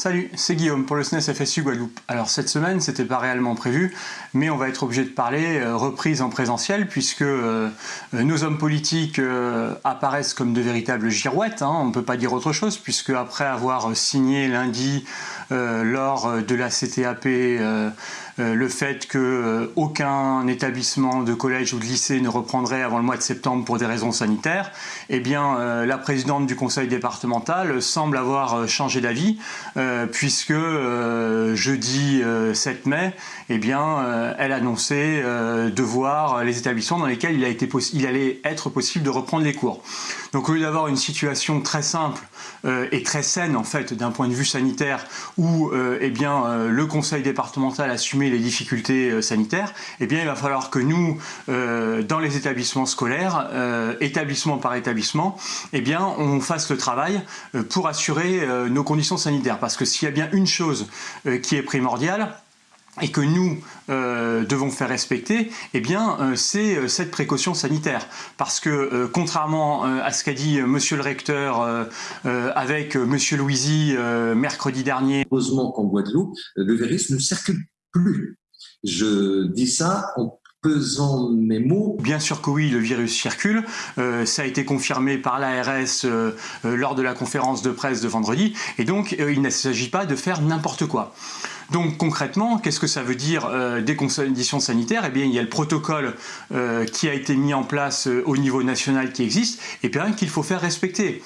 Salut, c'est Guillaume pour le SNES FSU Guadeloupe. Alors cette semaine, c'était pas réellement prévu, mais on va être obligé de parler euh, reprise en présentiel puisque euh, euh, nos hommes politiques apparaissent comme de véritables girouettes, hein, on ne peut pas dire autre chose, puisque après avoir signé lundi lors de la CTAP le fait que aucun établissement de collège ou de lycée ne reprendrait avant le mois de septembre pour des raisons sanitaires, eh bien la présidente du conseil départemental semble avoir changé d'avis euh, puisque euh, jeudi 7 euh, mai, eh bien, elle annonçait de voir les établissements dans lesquels il, allait être possible de reprendre les cours. Donc au lieu d'avoir une situation très simple et très saine en fait d'un point de vue sanitaire où eh le conseil départemental les difficultés sanitaires, eh bien, il va falloir que nous, dans les établissements scolaires, établissement par établissement, eh bien, on fasse le travail pour assurer nos conditions sanitaires. Parce que s'il y a bien une chose euh, qui est primordiale, et que nous euh, devons faire respecter, eh bien, euh, c'est cette précaution sanitaire. Parce que, contrairement à ce qu'a dit Monsieur le recteur avec Monsieur Louisy mercredi dernier... Heureusement qu'en Guadeloupe, le virus ne circule plus. Je dis ça en pesant mes mots. Bien sûr que oui, le virus circule. Euh, ça a été confirmé par l'ARS euh, euh, lors de la conférence de presse de vendredi. Et donc, il ne s'agit pas de faire n'importe quoi. Donc concrètement, qu'est-ce que ça veut dire des conditions sanitaires? Eh bien, il y a le protocole qui a été mis en place au niveau national qui existe et bien qu'il faut faire respecter.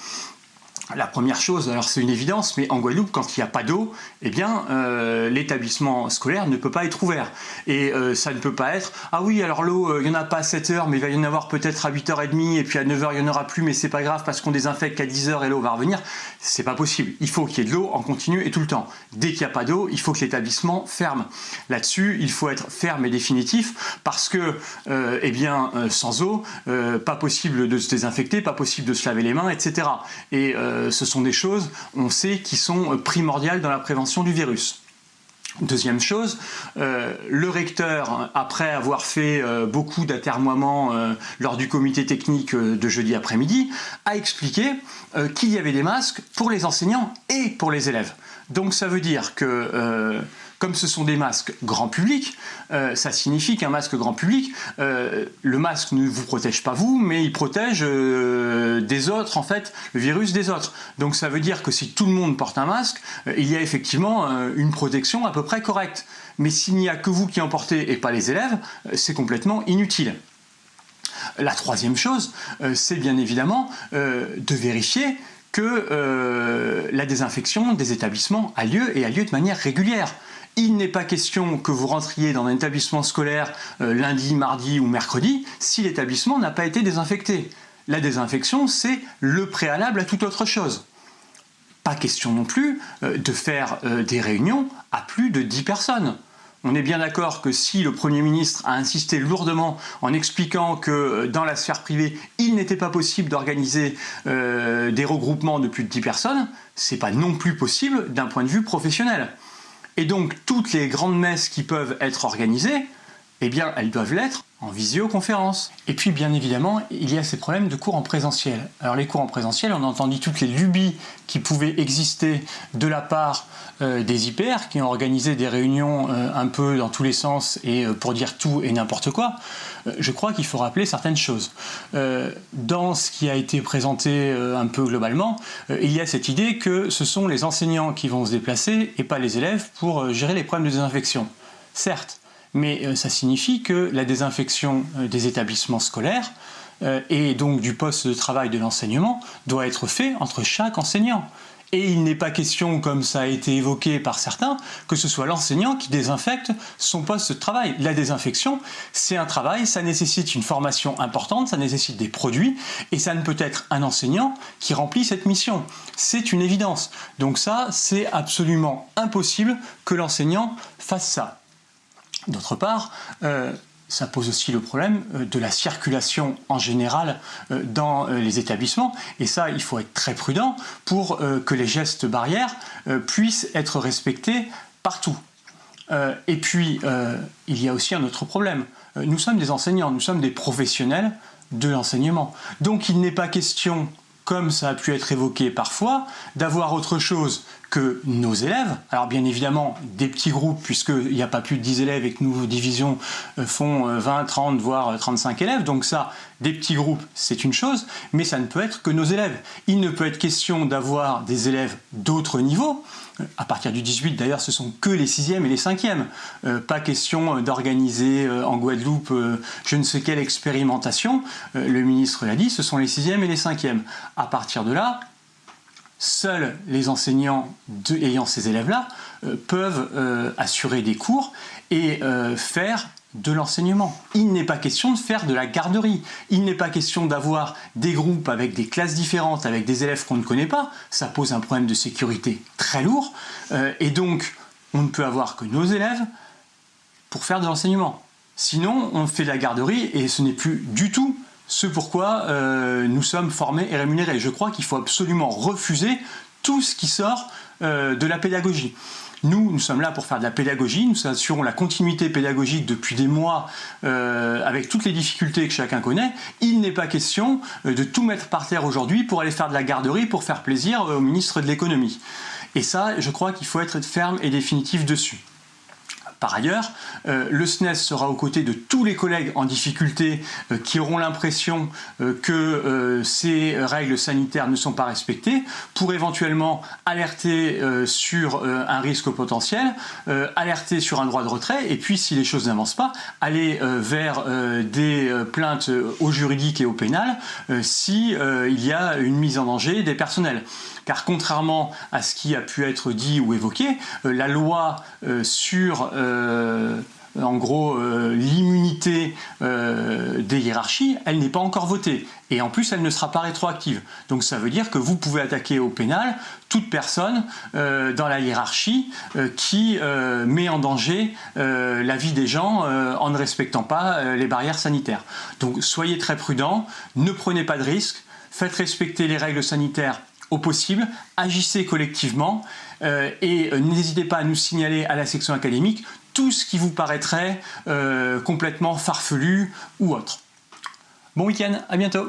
La première chose, alors c'est une évidence, mais en Guadeloupe, quand il n'y a pas d'eau, eh bien, euh, l'établissement scolaire ne peut pas être ouvert. Et euh, ça ne peut pas être « Ah oui, alors l'eau, euh, il n'y en a pas à 7 heures, mais il va y en avoir peut-être à 8h30, et puis à 9h, il n'y en aura plus, mais c'est pas grave parce qu'on désinfecte qu'à 10h et l'eau va revenir. » C'est pas possible. Il faut qu'il y ait de l'eau en continu et tout le temps. Dès qu'il n'y a pas d'eau, il faut que l'établissement ferme. Là-dessus, il faut être ferme et définitif, parce que, eh bien, sans eau, pas possible de se désinfecter, pas possible de se laver les mains, etc. Et euh, ce sont des choses, on sait, qui sont primordiales dans la prévention du virus. Deuxième chose, euh, le recteur, après avoir fait euh, beaucoup d'atermoiements lors du comité technique de jeudi après-midi, a expliqué qu'il y avait des masques pour les enseignants et pour les élèves. Donc ça veut dire que comme ce sont des masques grand public, euh, ça signifie qu'un masque grand public, euh, le masque ne vous protège pas vous, mais il protège euh, des autres, en fait, le virus des autres. Donc ça veut dire que si tout le monde porte un masque, il y a effectivement une protection à peu près correcte. Mais s'il n'y a que vous qui en portez et pas les élèves, c'est complètement inutile. La troisième chose, c'est bien évidemment de vérifier que la désinfection des établissements a lieu et a lieu de manière régulière. Il n'est pas question que vous rentriez dans un établissement scolaire euh, lundi, mardi ou mercredi si l'établissement n'a pas été désinfecté. La désinfection, c'est le préalable à toute autre chose. Pas question non plus euh, de faire euh, des réunions à plus de 10 personnes. On est bien d'accord que si le Premier ministre a insisté lourdement en expliquant que dans la sphère privée, il n'était pas possible d'organiser des regroupements de plus de 10 personnes, c'est pas non plus possible d'un point de vue professionnel. Et donc toutes les grandes messes qui peuvent être organisées, eh bien elles doivent l'être en visioconférence. Et puis bien évidemment, il y a ces problèmes de cours en présentiel. Alors les cours en présentiel, on a entendu toutes les lubies qui pouvaient exister de la part euh, des IPR, qui ont organisé des réunions euh, un peu dans tous les sens et euh, pour dire tout et n'importe quoi. je crois qu'il faut rappeler certaines choses. dans ce qui a été présenté un peu globalement, il y a cette idée que ce sont les enseignants qui vont se déplacer et pas les élèves pour gérer les problèmes de désinfection. Certes, mais euh, ça signifie que la désinfection euh, des établissements scolaires euh, et donc du poste de travail de l'enseignement doit être fait entre chaque enseignant. Et il n'est pas question, comme ça a été évoqué par certains, que ce soit l'enseignant qui désinfecte son poste de travail. La désinfection, c'est un travail, ça nécessite une formation importante, ça nécessite des produits, et ça ne peut être un enseignant qui remplit cette mission. C'est une évidence. Donc ça, c'est absolument impossible que l'enseignant fasse ça. D'autre part, euh, ça pose aussi le problème euh, de la circulation en général euh, dans les établissements. Et ça, il faut être très prudent pour que les gestes barrières puissent être respectés partout. Et puis, il y a aussi un autre problème. Nous sommes des enseignants, nous sommes des professionnels de l'enseignement. Donc il n'est pas question, comme ça a pu être évoqué parfois, d'avoir autre chose que nos élèves, alors bien évidemment des petits groupes puisqu'il n'y a pas plus de 10 élèves et que nos divisions euh, font 20, 30 voire 35 élèves, donc ça, des petits groupes c'est une chose, mais ça ne peut être que nos élèves. Il ne peut être question d'avoir des élèves d'autres niveaux, à partir du 18 d'ailleurs ce sont que les 6e et les 5e, pas question d'organiser en Guadeloupe je ne sais quelle expérimentation, le ministre l'a dit, ce sont les 6e et les 5e. À partir de là, seuls les enseignants ayant ces élèves-là euh, peuvent euh, assurer des cours et euh, faire de l'enseignement. Il n'est pas question de faire de la garderie. Il n'est pas question d'avoir des groupes avec des classes différentes, avec des élèves qu'on ne connaît pas. Ça pose un problème de sécurité très lourd. et donc, on ne peut avoir que nos élèves pour faire de l'enseignement. Sinon, on fait de la garderie et ce n'est plus du tout ce pourquoi euh, nous sommes formés et rémunérés. Je crois qu'il faut absolument refuser tout ce qui sort euh, de la pédagogie. Nous, nous sommes là pour faire de la pédagogie, nous assurons la continuité pédagogique depuis des mois euh, avec toutes les difficultés que chacun connaît. Il n'est pas question de tout mettre par terre aujourd'hui pour aller faire de la garderie pour faire plaisir au ministre de l'économie. Et ça, je crois qu'il faut être ferme et définitif dessus. Par ailleurs, euh, le SNES sera aux côtés de tous les collègues en difficulté euh, qui auront l'impression euh, que ces règles sanitaires ne sont pas respectées pour éventuellement alerter sur un risque potentiel, alerter sur un droit de retrait et puis si les choses n'avancent pas, aller vers des plaintes au juridique et au pénal si il y a une mise en danger des personnels. Car contrairement à ce qui a pu être dit ou évoqué, la loi sur en gros euh, l'immunité euh, des hiérarchies, elle n'est pas encore votée. Et en plus, elle ne sera pas rétroactive. Donc ça veut dire que vous pouvez attaquer au pénal toute personne dans la hiérarchie qui met en danger la vie des gens en ne respectant pas les barrières sanitaires. Donc soyez très prudents, ne prenez pas de risques, faites respecter les règles sanitaires au possible, agissez collectivement et n'hésitez pas à nous signaler à la section académique tout ce qui vous paraîtrait euh, complètement farfelu ou autre. Bon week-end, à bientôt